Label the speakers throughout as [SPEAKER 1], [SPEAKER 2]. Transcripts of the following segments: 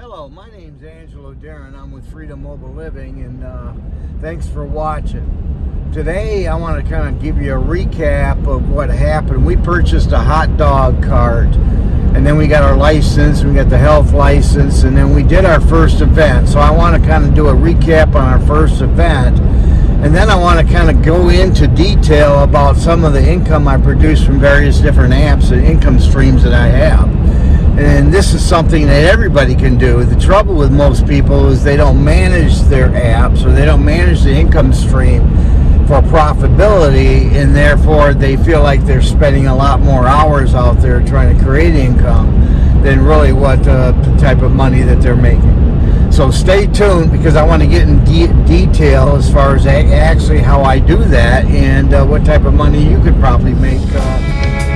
[SPEAKER 1] Hello, my name's Angelo Darren. I'm with Freedom Mobile Living and uh, thanks for watching. Today I want to kind of give you a recap of what happened. We purchased a hot dog cart and then we got our license, we got the health license, and then we did our first event. So I want to kind of do a recap on our first event and then I want to kind of go into detail about some of the income I produce from various different apps and income streams that I have. And this is something that everybody can do. The trouble with most people is they don't manage their apps or they don't manage the income stream for profitability and therefore they feel like they're spending a lot more hours out there trying to create income than really what uh, type of money that they're making. So stay tuned because I want to get in de detail as far as actually how I do that and uh, what type of money you could probably make. Uh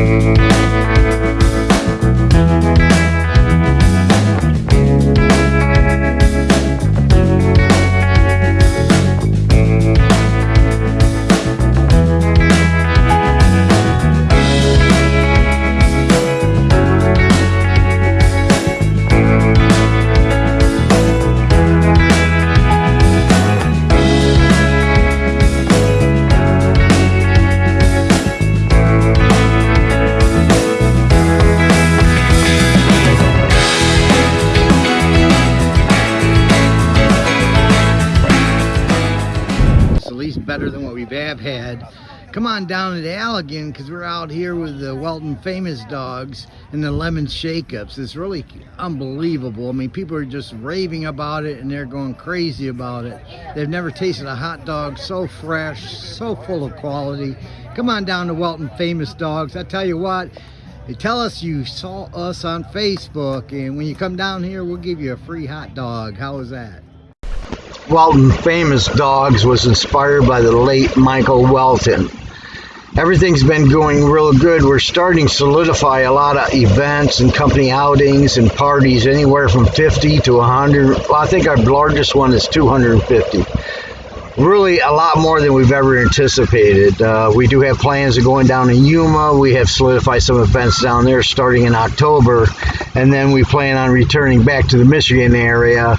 [SPEAKER 1] Thank better than what we've have had. Come on down to Allegan because we're out here with the Welton Famous Dogs and the Lemon Shake-Ups. It's really unbelievable. I mean, people are just raving about it and they're going crazy about it. They've never tasted a hot dog so fresh, so full of quality. Come on down to Welton Famous Dogs. I tell you what, they tell us you saw us on Facebook and when you come down here, we'll give you a free hot dog. How is that? Welton Famous Dogs was inspired by the late Michael Welton. Everything's been going real good. We're starting to solidify a lot of events and company outings and parties, anywhere from 50 to 100. Well, I think our largest one is 250 really a lot more than we've ever anticipated. Uh, we do have plans of going down to Yuma. We have solidified some events down there starting in October, and then we plan on returning back to the Michigan area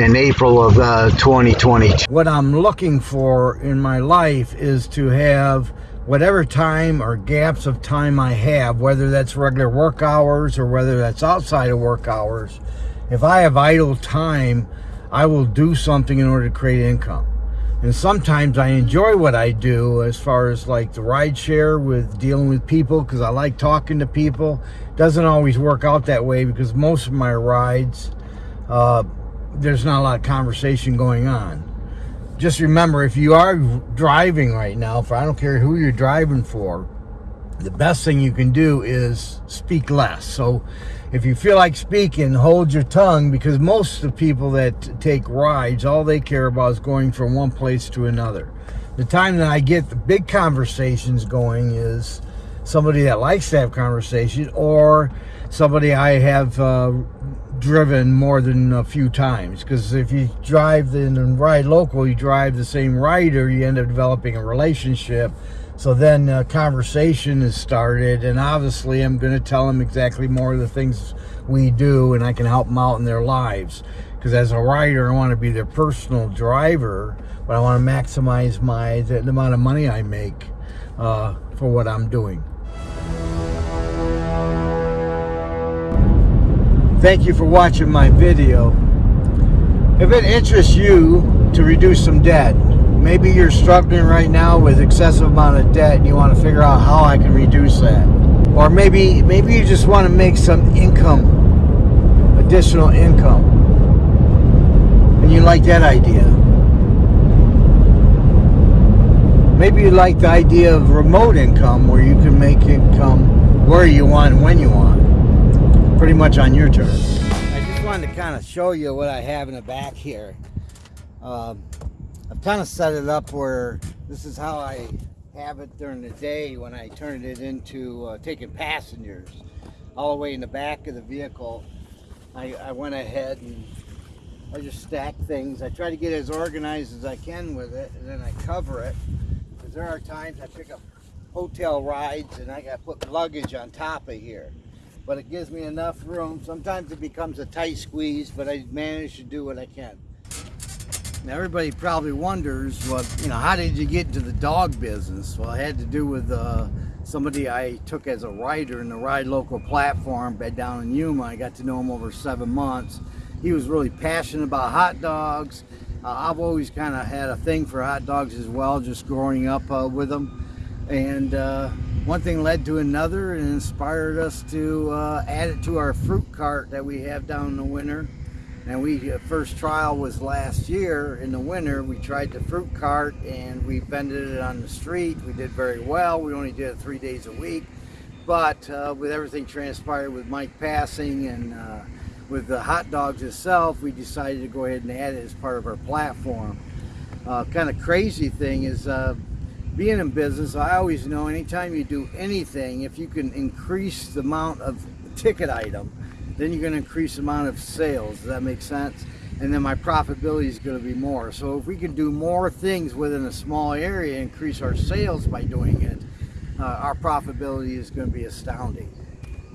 [SPEAKER 1] in April of uh, 2022. What I'm looking for in my life is to have whatever time or gaps of time I have, whether that's regular work hours or whether that's outside of work hours, if I have idle time, I will do something in order to create income. And sometimes I enjoy what I do as far as like the ride share with dealing with people because I like talking to people. Doesn't always work out that way because most of my rides, uh, there's not a lot of conversation going on. Just remember, if you are driving right now, for I don't care who you're driving for, the best thing you can do is speak less. So if you feel like speaking, hold your tongue because most of the people that take rides, all they care about is going from one place to another. The time that I get the big conversations going is somebody that likes to have conversation or somebody I have uh, driven more than a few times because if you drive and ride local you drive the same rider you end up developing a relationship so then a conversation is started and obviously I'm going to tell them exactly more of the things we do and I can help them out in their lives because as a rider I want to be their personal driver but I want to maximize my the, the amount of money I make uh, for what I'm doing. Thank you for watching my video. If it interests you to reduce some debt, maybe you're struggling right now with excessive amount of debt and you want to figure out how I can reduce that. Or maybe maybe you just want to make some income, additional income. And you like that idea. Maybe you like the idea of remote income where you can make income where you want and when you want pretty much on your turn. I just wanted to kind of show you what I have in the back here. Um, I've kind of set it up where this is how I have it during the day when I turn it into uh, taking passengers. All the way in the back of the vehicle, I, I went ahead and I just stack things. I try to get as organized as I can with it and then I cover it. Because there are times I pick up hotel rides and I got to put luggage on top of here. But it gives me enough room. Sometimes it becomes a tight squeeze, but I manage to do what I can. Now everybody probably wonders, well, you know, how did you get into the dog business? Well, it had to do with uh, somebody I took as a writer in the Ride Local platform down in Yuma. I got to know him over seven months. He was really passionate about hot dogs. Uh, I've always kind of had a thing for hot dogs as well, just growing up uh, with them. And uh, one thing led to another and inspired us to uh, add it to our fruit cart that we have down in the winter. And we uh, first trial was last year in the winter. We tried the fruit cart and we vended it on the street. We did very well. We only did it three days a week. But uh, with everything transpired with Mike passing and uh, with the hot dogs itself, we decided to go ahead and add it as part of our platform. Uh, kind of crazy thing is uh, being in business, I always know anytime you do anything, if you can increase the amount of ticket item, then you're going to increase the amount of sales. Does that make sense? And then my profitability is going to be more. So if we can do more things within a small area, increase our sales by doing it, uh, our profitability is going to be astounding.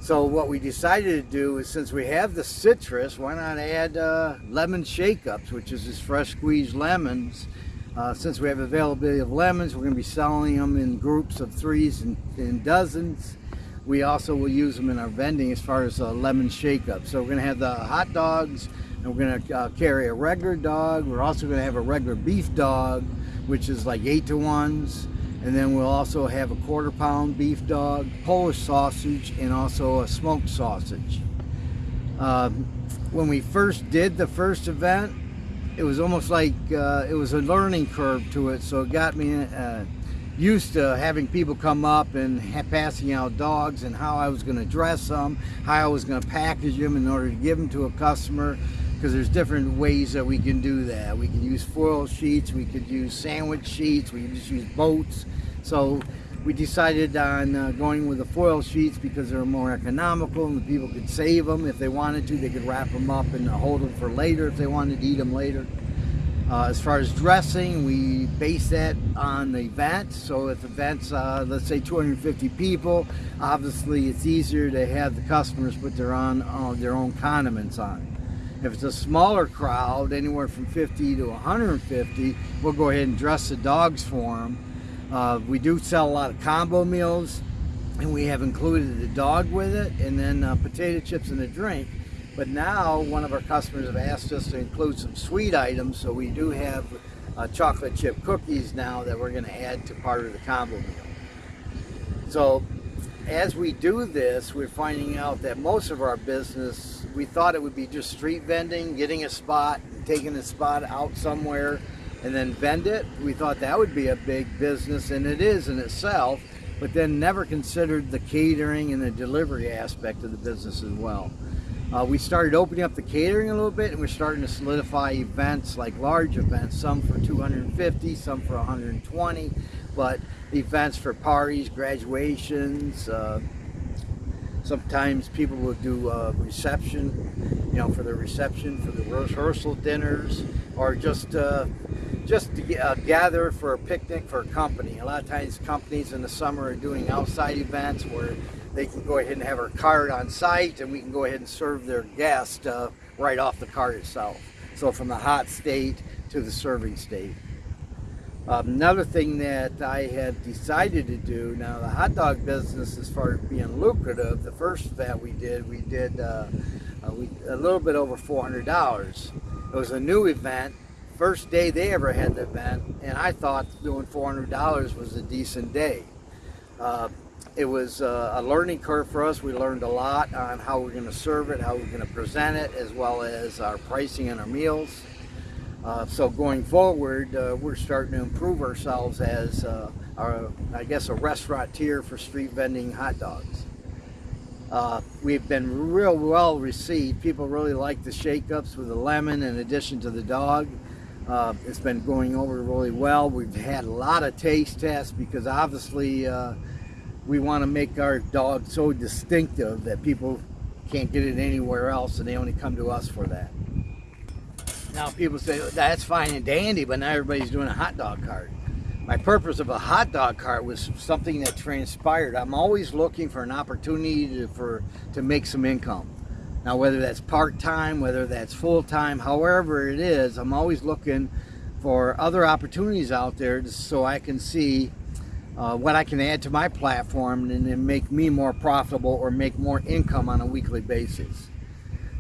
[SPEAKER 1] So what we decided to do is since we have the citrus, why not add uh, lemon shake-ups, which is just fresh squeezed lemons. Uh, since we have availability of lemons, we're going to be selling them in groups of threes and, and dozens we also will use them in our vending as far as a lemon shake up. So we're going to have the hot dogs and we're going to uh, carry a regular dog. We're also going to have a regular beef dog, which is like eight to ones. And then we'll also have a quarter pound beef dog, Polish sausage, and also a smoked sausage. Um, when we first did the first event, it was almost like uh, it was a learning curve to it. So it got me uh, used to having people come up and passing out dogs and how I was going to dress them, how I was going to package them in order to give them to a customer because there's different ways that we can do that. We can use foil sheets, we could use sandwich sheets, we can just use boats. So we decided on uh, going with the foil sheets because they're more economical and the people could save them if they wanted to. They could wrap them up and hold them for later if they wanted to eat them later. Uh, as far as dressing, we base that on the event. So if the event's, uh, let's say 250 people, obviously it's easier to have the customers put their, on, uh, their own condiments on. If it's a smaller crowd, anywhere from 50 to 150, we'll go ahead and dress the dogs for them. Uh, we do sell a lot of combo meals, and we have included the dog with it, and then uh, potato chips and a drink. But now one of our customers have asked us to include some sweet items, so we do have uh, chocolate chip cookies now that we're going to add to part of the combo meal. So as we do this, we're finding out that most of our business, we thought it would be just street vending, getting a spot, taking a spot out somewhere, and then vend it. We thought that would be a big business, and it is in itself, but then never considered the catering and the delivery aspect of the business as well. Uh, we started opening up the catering a little bit and we're starting to solidify events like large events, some for 250, some for 120, but events for parties, graduations, uh, sometimes people will do a reception, you know, for the reception, for the rehearsal dinners, or just uh, just to uh, gather for a picnic for a company. A lot of times companies in the summer are doing outside events where they can go ahead and have our card on site and we can go ahead and serve their guest uh, right off the card itself. So from the hot state to the serving state. Um, another thing that I had decided to do, now the hot dog business as far as being lucrative, the first event we did, we did uh, uh, a little bit over $400. It was a new event, first day they ever had the event, and I thought doing $400 was a decent day. Uh, it was uh, a learning curve for us. We learned a lot on how we're going to serve it, how we're going to present it, as well as our pricing and our meals. Uh, so going forward, uh, we're starting to improve ourselves as, uh, our, I guess, a restaurateur for street vending hot dogs. Uh, we've been real well received. People really like the shake-ups with the lemon in addition to the dog. Uh, it's been going over really well. We've had a lot of taste tests because obviously we want to make our dog so distinctive that people can't get it anywhere else and they only come to us for that. Now people say, that's fine and dandy, but now everybody's doing a hot dog cart. my purpose of a hot dog cart was something that transpired. I'm always looking for an opportunity to, for to make some income. Now, whether that's part-time, whether that's full-time, however it is, I'm always looking for other opportunities out there so I can see uh, what I can add to my platform and then make me more profitable or make more income on a weekly basis.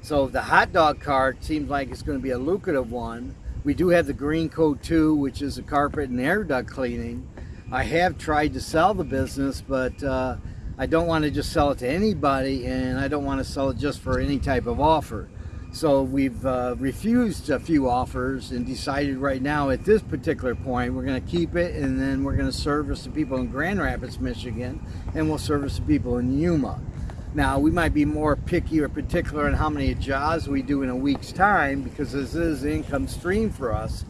[SPEAKER 1] So the hot dog cart seems like it's going to be a lucrative one we do have the Green Coat 2, which is a carpet and air duct cleaning. I have tried to sell the business, but uh, I don't want to just sell it to anybody, and I don't want to sell it just for any type of offer. So we've uh, refused a few offers and decided right now at this particular point we're going to keep it and then we're going to service the people in Grand Rapids, Michigan and we'll service the people in Yuma. Now, we might be more picky or particular on how many jobs we do in a week's time because this is an income stream for us.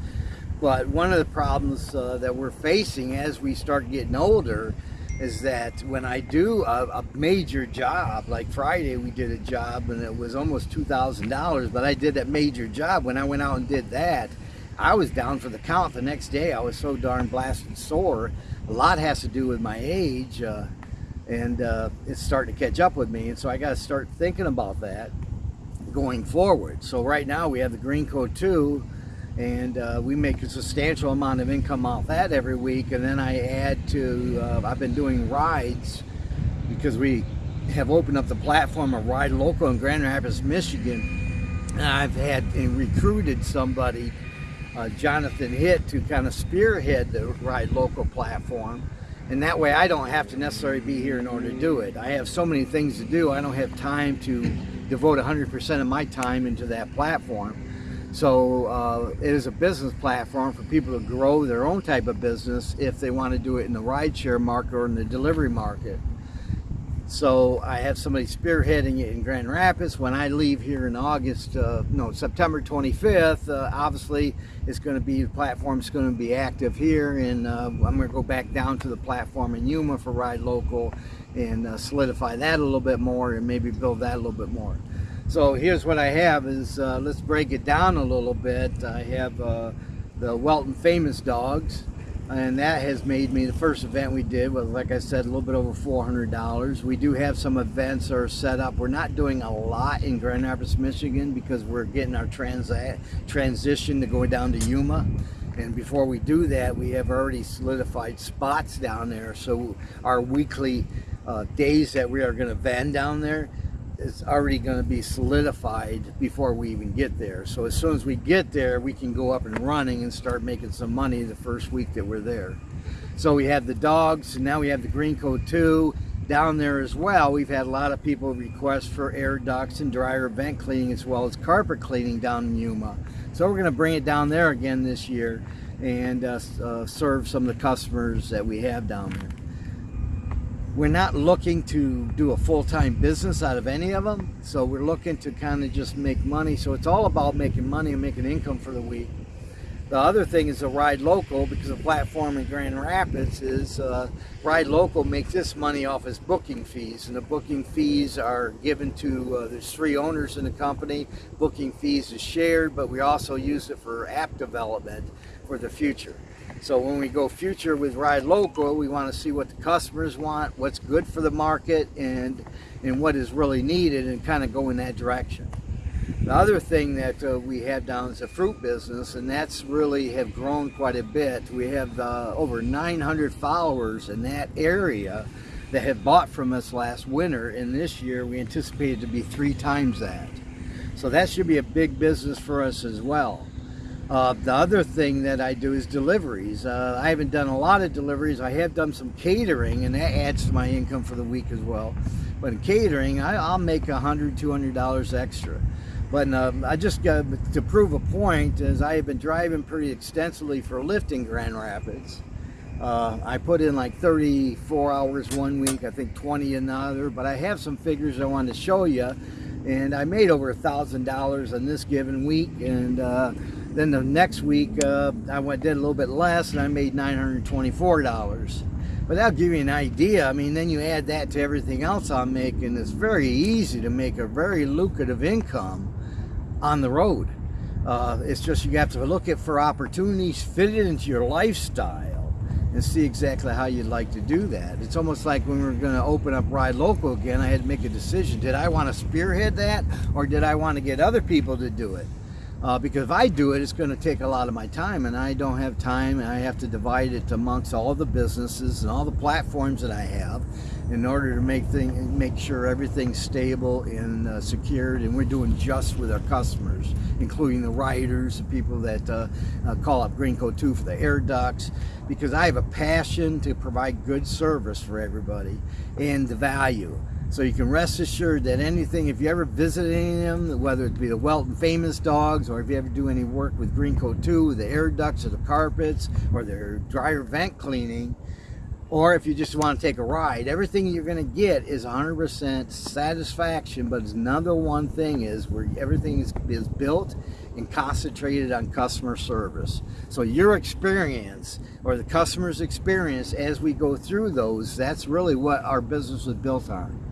[SPEAKER 1] But one of the problems uh, that we're facing as we start getting older is that when I do a, a, major job, like Friday we did a job and it was almost $2,000, but I did that major job. When I went out and did that, I was down for the count the next day. I was so darn blasted sore. A lot has to do with my age. Uh, and uh, it's starting to catch up with me and so I got to start thinking about that going forward so right now we have the green coat 2 and uh, we make a substantial amount of income off that every week and then I add to uh, I've been doing rides because we have opened up the platform of Ride Local in Grand Rapids Michigan and I've had and recruited somebody uh, Jonathan Hitt to kind of spearhead the Ride Local platform and that way I don't have to necessarily be here in order to do it. I have so many things to do, I don't have time to devote 100% of my time into that platform. So uh, it is a business platform for people to grow their own type of business if they want to do it in the rideshare market or in the delivery market. So I have somebody spearheading it in Grand Rapids. When I leave here in August, uh, no, September 25th, uh, obviously it's going to be, the platform's going to be active here and uh, I'm going to go back down to the platform in Yuma for Ride Local and uh, solidify that a little bit more and maybe build that a little bit more. So here's what I have is, uh, let's break it down a little bit. I have uh, the Welton Famous Dogs and that has made me the first event we did was like I said a little bit over $400 we do have some events that are set up. We're not doing a lot in Grand Rapids Michigan because we're getting our transa transition to going down to Yuma. And before we do that we have already solidified spots down there. So our weekly uh, days that we are going to van down there is already going to be solidified before we even get there. So as soon as we get there, we can go up and running and start making some money the first week that we're there. So we have the dogs, and now we have the green coat 2 down there as well. We've had a lot of people request for air ducts and dryer vent cleaning as well as carpet cleaning down in Yuma. So we're going to bring it down there again this year and uh, uh, serve some of the customers that we have down there we're not looking to do a full-time business out of any of them so we're looking to kind of just make money. So it's all about making money and making income for the week. The other thing is a ride local because the platform in Grand Rapids is uh, ride local makes this money off its booking fees and the booking fees are given to uh, there's three owners in the company. Booking fees is shared but we also use it for app development for the future so when we go future with Ride Local, we want to see what the customers want, what's good for the market, and, and what is really needed, and kind of go in that direction. The other thing that uh, we have down is the fruit business, and that's really have grown quite a bit. We have uh, over 900 followers in that area that have bought from us last winter, and this year we anticipate it to be three times that. So that should be a big business for us as well. Uh, the other thing that I do is deliveries. Uh, I haven't done a lot of deliveries. I have done some catering and that adds to my income for the week as well. But in catering, I, will make a hundred, two hundred dollars extra. But um, I just got to prove a point as I have been driving pretty extensively for Lyft in Grand Rapids. Uh, I put in like 34 hours one week, I think 20 another, but I have some figures I want to show you. And I made over a thousand dollars on this given week and uh, then the next week, uh, I went did a little bit less, and I made $924. But that'll give you an idea. I mean, then you add that to everything else I'm making. It's very easy to make a very lucrative income on the road. Uh, it's just you have to look at for opportunities, fit it into your lifestyle, and see exactly how you'd like to do that. It's almost like when we were going to open up Ride Local again, I had to make a decision. Did I want to spearhead that or did I want to get other people to do it? Uh, because if I do it, it's going to take a lot of my time and I don't have time and I have to divide it amongst all the businesses and all the platforms that I have in order to make thing, make sure everything's stable and uh, secured and we're doing just with our customers including the riders the people that uh, uh call up Greenco 2 for the air ducts because I have a passion to provide good service for everybody and the value so you can rest assured that anything, if you ever visit any of them, whether it be the Welton Famous Dogs, or if you ever do any work with Greenco 2, the air ducts or the carpets, or their dryer vent cleaning, or if you just want to take a ride, everything you're going to get is 100% satisfaction, but another one thing is where everything is, is built and concentrated on customer service. So your experience or the customer's experience as we go through those, that's really what our business was built on.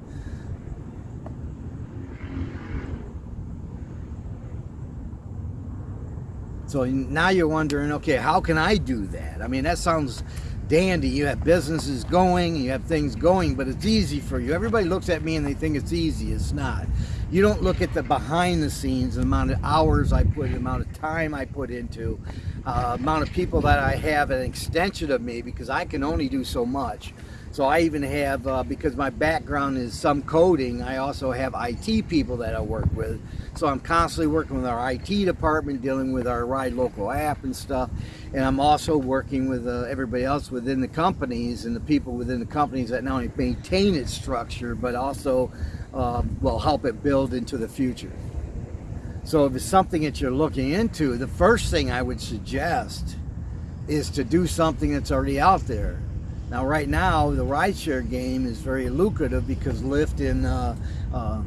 [SPEAKER 1] So now you're wondering, okay, how can I do that? I mean, that sounds dandy. You have businesses going, you have things going, but it's easy for you. Everybody looks at me and they think it's easy. It's not. You don't look at the behind the scenes, the amount of hours I put, the amount of time I put into, uh, amount of people that I have an extension of me because I can only do so much. So I even have, uh, because my background is some coding, I also have IT people that I work with. So I'm constantly working with our IT department, dealing with our Ride Local app and stuff. And I'm also working with uh, everybody else within the companies and the people within the companies that not only maintain its structure, but also uh, will help it build into the future. So if it's something that you're looking into, the first thing I would suggest is to do something that's already out there. Now, right now, the rideshare game is very lucrative because Lyft and uh, uh,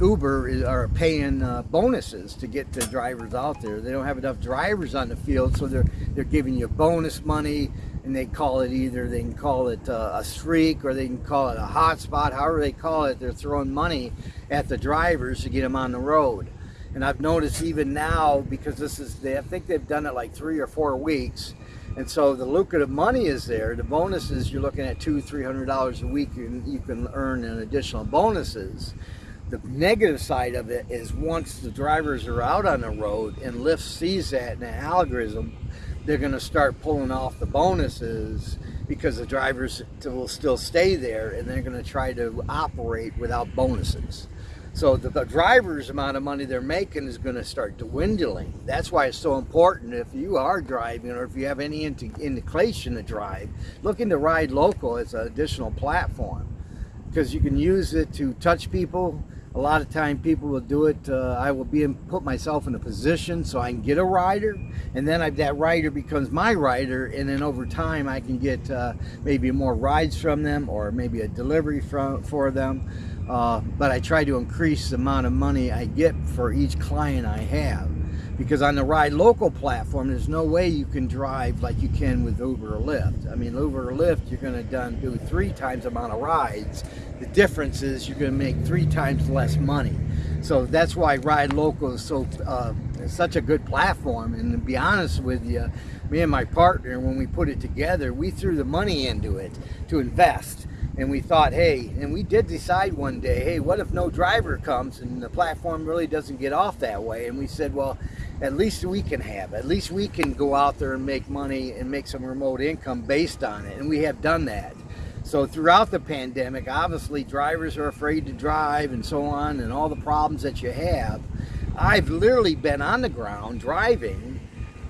[SPEAKER 1] Uber are paying uh, bonuses to get the drivers out there. They don't have enough drivers on the field, so they're they're giving you bonus money, and they call it either they can call it uh, a streak or they can call it a hotspot. However they call it, they're throwing money at the drivers to get them on the road. And I've noticed even now because this is they I think they've done it like three or four weeks and so the lucrative money is there. The bonuses, you're looking at two, three hundred dollars a week, and you can earn in additional bonuses. The negative side of it is once the drivers are out on the road and Lyft sees that in the algorithm, they're going to start pulling off the bonuses because the drivers will still stay there and they're going to try to operate without bonuses. So the, the, driver's amount of money they're making is going to start dwindling. That's why it's so important if you are driving or if you have any indication to drive, look into Ride Local as an additional platform because you can use it to touch people. A lot of time people will do it. Uh, I will be in, put myself in a position so I can get a rider and then I, that rider becomes my rider and then over time I can get uh, maybe more rides from them or maybe a delivery from, for them uh, but I try to increase the amount of money I get for each client I have. Because on the Ride Local platform, there's no way you can drive like you can with Uber or Lyft. I mean, Uber or Lyft, you're going to done do three times the amount of rides. The difference is you're going to make three times less money. So that's why Ride Local is so uh, such a good platform. And to be honest with you, me and my partner, when we put it together, we threw the money into it to invest and we thought, hey, and we did decide one day, hey, what if no driver comes and the platform really doesn't get off that way? And we said, well, at least we can have, at least we can go out there and make money and make some remote income based on it. And we have done that. So throughout the pandemic, obviously drivers are afraid to drive and so on and all the problems that you have. I've literally been on the ground driving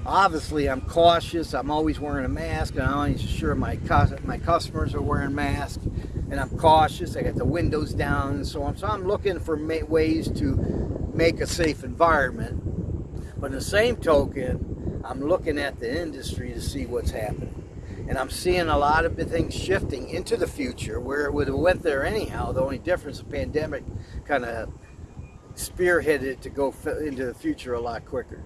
[SPEAKER 1] obviously I'm cautious. I'm always wearing a mask and I'm always sure my, my customers are wearing masks and I'm cautious. I got the windows down and so on. So I'm looking for ways to make a safe environment. But in the same token, I'm looking at the industry to see what's happening. And I'm seeing a lot of things shifting into the future where it would have went there anyhow. The only difference, the pandemic kind of spearheaded it to go into the future a lot quicker.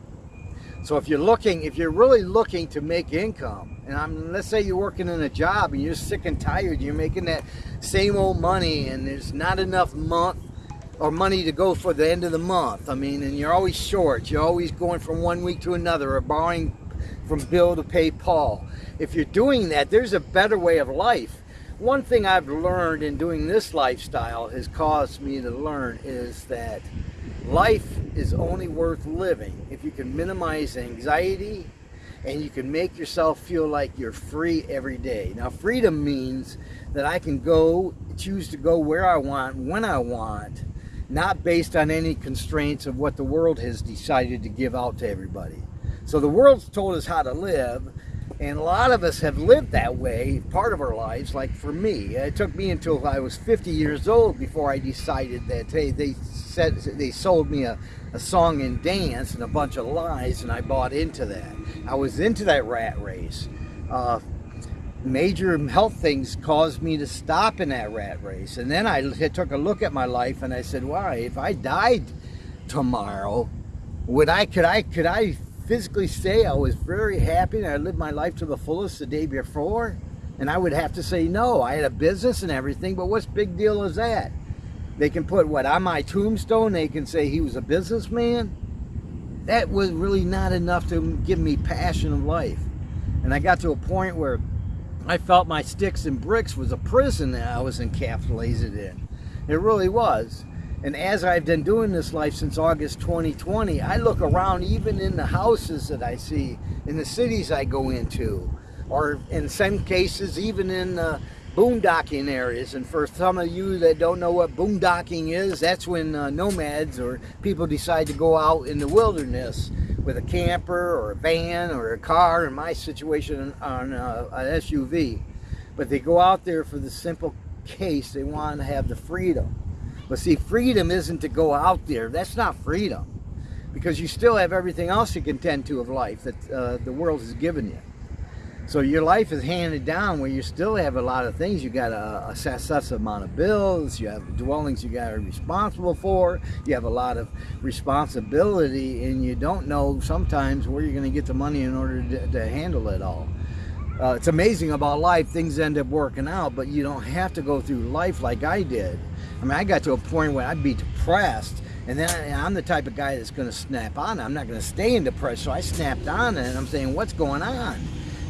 [SPEAKER 1] So if you're looking, if you're really looking to make income, and I'm, let's say you're working in a job and you're sick and tired, you're making that same old money and there's not enough month or money to go for the end of the month. I mean, and you're always short. You're always going from one week to another or borrowing from Bill to pay Paul. If you're doing that, there's a better way of life. One thing I've learned in doing this lifestyle has caused me to learn is that life is only worth living if you can minimize anxiety and you can make yourself feel like you're free every day. Now freedom means that I can go, choose to go where I want, when I want, not based on any constraints of what the world has decided to give out to everybody. So the world's told us how to live, and a lot of us have lived that way part of our lives. Like for me, it took me until I was 50 years old before I decided that, hey, they said they sold me a, a song and dance and a bunch of lies, and I bought into that. I was into that rat race. Uh, major health things caused me to stop in that rat race. And then I took a look at my life and I said, why, if I died tomorrow, would I, could I, could I physically say I was very happy and I lived my life to the fullest the day before? And I would have to say no. I had a business and everything, but what's big deal is that? They can put what on my tombstone, they can say he was a businessman. That was really not enough to give me passion of life. And I got to a point where I felt my sticks and bricks was a prison that I was encapsulated in. It really was. And as I've been doing this life since August 2020, I look around even in the houses that I see, in the cities I go into, or in some cases even in boondocking areas. And for some of you that don't know what boondocking is, that's when uh, nomads or people decide to go out in the wilderness with a camper or a van or a car, in my situation on uh, an SUV. But they go out there for the simple case they want to have the freedom but see, freedom isn't to go out there. That's not freedom. Because you still have everything else you can tend to of life that uh, the world has given you. So your life is handed down where you still have a lot of things. You got a, a amount of bills. You have dwellings you got to responsible for. You have a lot of responsibility, and you don't know sometimes where you're going to get the money in order to, to handle it all. Uh, it's amazing about life. Things end up working out, but you don't have to go through life like I did. I mean, I got to a point where I'd be depressed, and then I, am the type of guy that's going to snap on. I'm not going to stay in depression, so I snapped on it, and I'm saying, what's going on?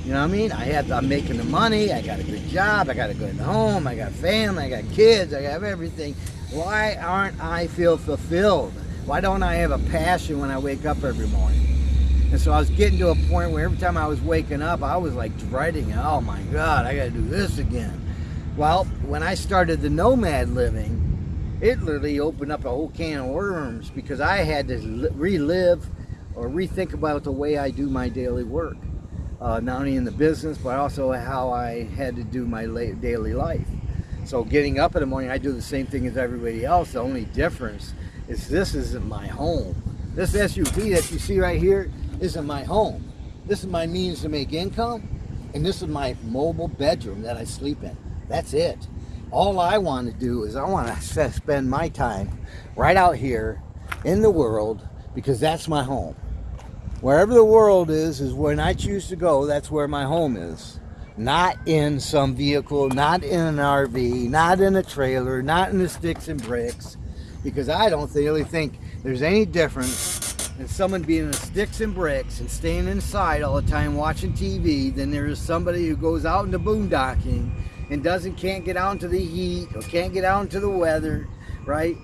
[SPEAKER 1] You know what I mean? I have, I'm making the money, I got a good job, I got a good home, I got family, I got kids, I have everything. Why aren't I feel fulfilled? Why don't I have a passion when I wake up every morning? And so I was getting to a point where every time I was waking up, I was like dreading. Oh my God, I got to do this again. Well, when I started the nomad living, it literally opened up a whole can of worms because I had to relive or rethink about the way I do my daily work. Uh, not only in the business, but also how I had to do my daily life. So getting up in the morning, I do the same thing as everybody else. The only difference is this isn't my home. This SUV that you see right here isn't my home. This is my means to make income, and this is my mobile bedroom that I sleep in. That's it. All I want to do is I want to spend my time right out here in the world because that's my home. Wherever the world is, is when I choose to go, that's where my home is. Not in some vehicle, not in an RV, not in a trailer, not in the sticks and bricks, because I don't really think there's any difference in someone being in the sticks and bricks and staying inside all the time watching TV than there is somebody who goes out into boondocking and doesn't can't get out into the heat or can't get out into the weather, right?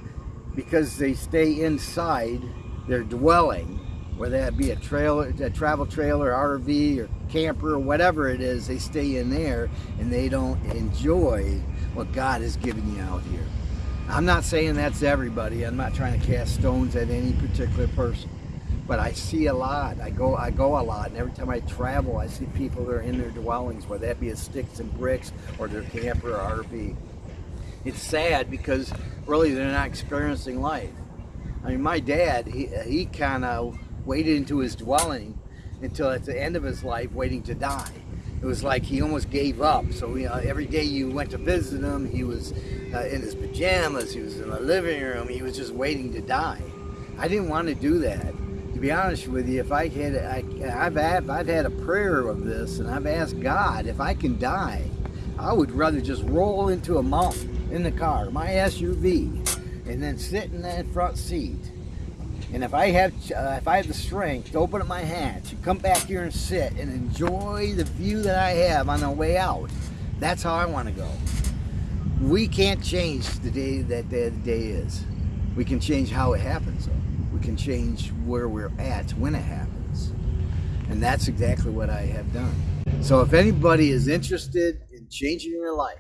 [SPEAKER 1] Because they stay inside their dwelling, whether that be a trailer, a travel trailer, RV, or camper, or whatever it is, they stay in there and they don't enjoy what God has given you out here. I'm not saying that's everybody. I'm not trying to cast stones at any particular person but I see a lot. I go I go a lot, and every time I travel, I see people that are in their dwellings, whether that be a sticks and bricks or their camper or RV. It's sad because really they're not experiencing life. I mean, my dad, he, he kind of waited into his dwelling until at the end of his life, waiting to die. It was like he almost gave up. So you know, every day you went to visit him, he was uh, in his pajamas, he was in the living room, he was just waiting to die. I didn't want to do that to be honest with you, if I had, I, have had, I've had a prayer of this, and I've asked God if I can die, I would rather just roll into a mountain in the car, my SUV, and then sit in that front seat And if I have, uh, if I have the strength to open up my hatch, and come back here and sit and enjoy the view that I have on the way out, that's how I want to go. We can't change the day that the day is. We can change how it happens. Though. Can change where we're at when it happens, and that's exactly what I have done. So if anybody is interested in changing your life,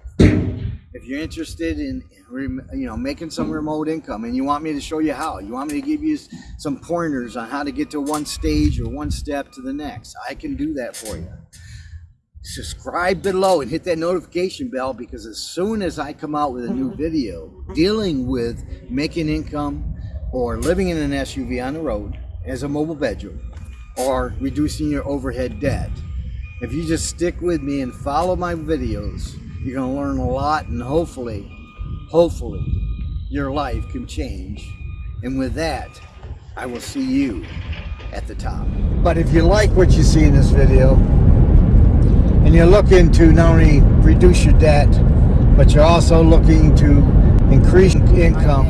[SPEAKER 1] if you're interested in you know making some remote income and you want me to show you how you want me to give you some pointers on how to get to one stage or one step to the next i can do that for you. Subscribe below and hit that notification bell because as soon as i come out with a new mm-hmm. video dealing with making income or living in an suv on the road as a mobile bedroom or reducing your overhead debt if you just stick with me and follow my videos you're going to learn a lot and hopefully, hopefully, your life can change. And with that, I will see you at the top. But if you like what you see in this video, and you're looking to not only reduce your debt, but you're also looking to increase income,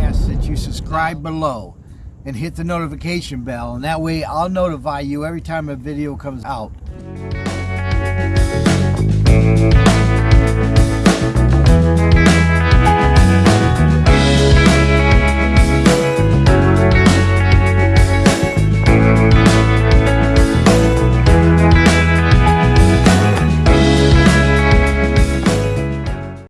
[SPEAKER 1] you subscribe below and hit the notification bell, and that way I'll notify you every time a video comes out.